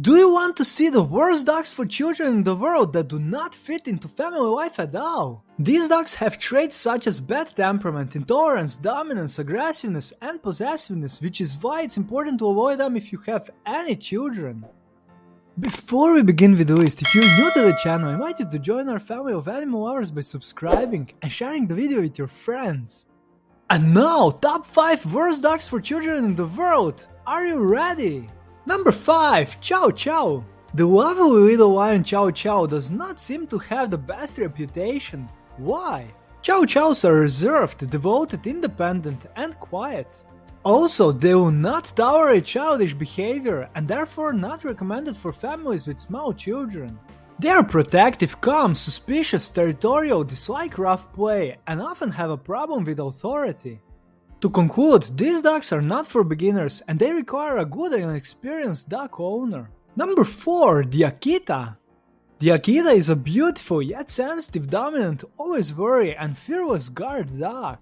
Do you want to see the worst dogs for children in the world that do not fit into family life at all? These dogs have traits such as bad temperament, intolerance, dominance, aggressiveness, and possessiveness, which is why it's important to avoid them if you have any children. Before we begin with the list, if you're new to the channel, I invite you to join our family of animal lovers by subscribing and sharing the video with your friends. And now, top 5 worst dogs for children in the world! Are you ready? Number 5. Chow Chow The lovely little lion Chow Chow does not seem to have the best reputation. Why? Chow Chows are reserved, devoted, independent, and quiet. Also, they will not tolerate childish behavior and therefore not recommended for families with small children. They are protective, calm, suspicious, territorial, dislike rough play, and often have a problem with authority. To conclude, these dogs are not for beginners and they require a good and experienced dog owner. Number 4. The Akita The Akita is a beautiful yet sensitive, dominant, always wary and fearless guard dog.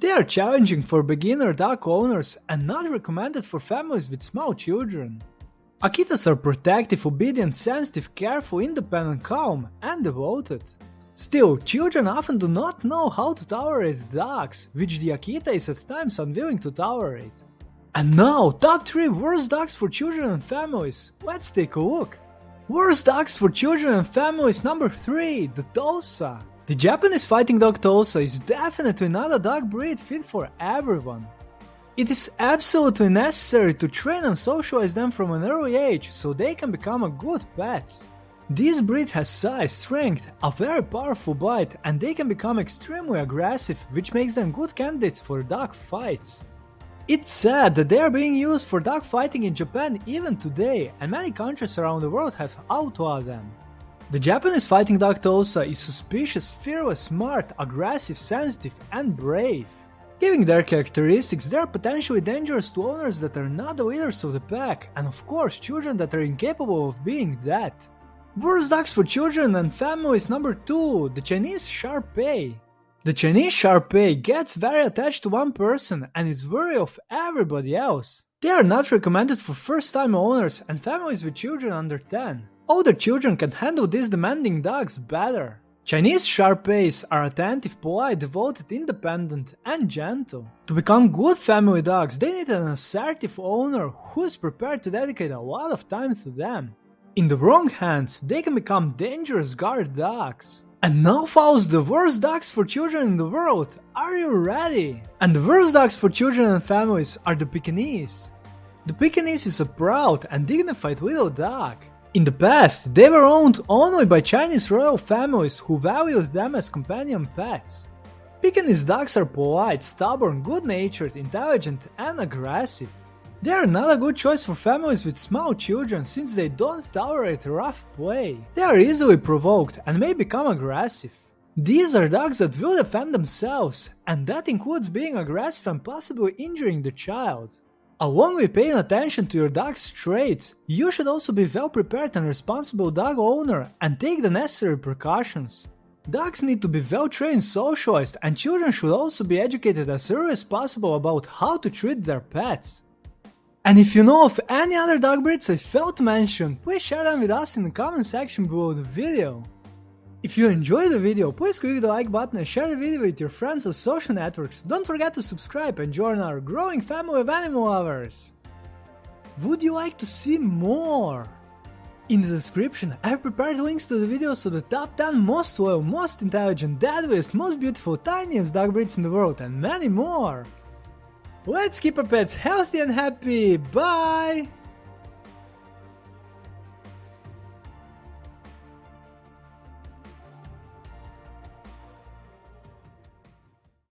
They are challenging for beginner dog owners and not recommended for families with small children. Akitas are protective, obedient, sensitive, careful, independent, calm, and devoted. Still, children often do not know how to tolerate dogs, which the Akita is at times unwilling to tolerate. And now, top 3 worst dogs for children and families. Let's take a look. Worst dogs for children and families number 3, the Tosa. The Japanese fighting dog Tosa is definitely not a dog breed fit for everyone. It is absolutely necessary to train and socialize them from an early age so they can become a good pets. This breed has size, strength, a very powerful bite, and they can become extremely aggressive, which makes them good candidates for dog fights. It's sad that they are being used for dog fighting in Japan even today, and many countries around the world have outlawed them. The Japanese fighting dog Tosa is suspicious, fearless, smart, aggressive, sensitive, and brave. Given their characteristics, they are potentially dangerous to owners that are not the leaders of the pack, and of course children that are incapable of being that. Worst dogs for children and families number 2, the Chinese Shar-Pei. The Chinese Shar-Pei gets very attached to one person and is wary of everybody else. They are not recommended for first-time owners and families with children under 10. Older children can handle these demanding dogs better. Chinese Shar-Peis are attentive, polite, devoted, independent, and gentle. To become good family dogs, they need an assertive owner who is prepared to dedicate a lot of time to them. In the wrong hands, they can become dangerous guard dogs. And now follows the worst dogs for children in the world. Are you ready? And the worst dogs for children and families are the Pekingese. The Pekingese is a proud and dignified little dog. In the past, they were owned only by Chinese royal families who valued them as companion pets. Pekingese dogs are polite, stubborn, good-natured, intelligent, and aggressive. They are not a good choice for families with small children since they don't tolerate rough play. They are easily provoked and may become aggressive. These are dogs that will defend themselves, and that includes being aggressive and possibly injuring the child. Along with paying attention to your dog's traits, you should also be well prepared and responsible dog owner and take the necessary precautions. Dogs need to be well trained, socialized, and children should also be educated as early as possible about how to treat their pets. And if you know of any other dog breeds I failed to mention, please share them with us in the comment section below the video. If you enjoyed the video, please click the like button and share the video with your friends on social networks. Don't forget to subscribe and join our growing family of animal lovers. Would you like to see more? In the description, I've prepared links to the videos of the top 10 most loyal, most intelligent, deadliest, most beautiful, tiniest dog breeds in the world and many more. Let's keep our pets healthy and happy. Bye!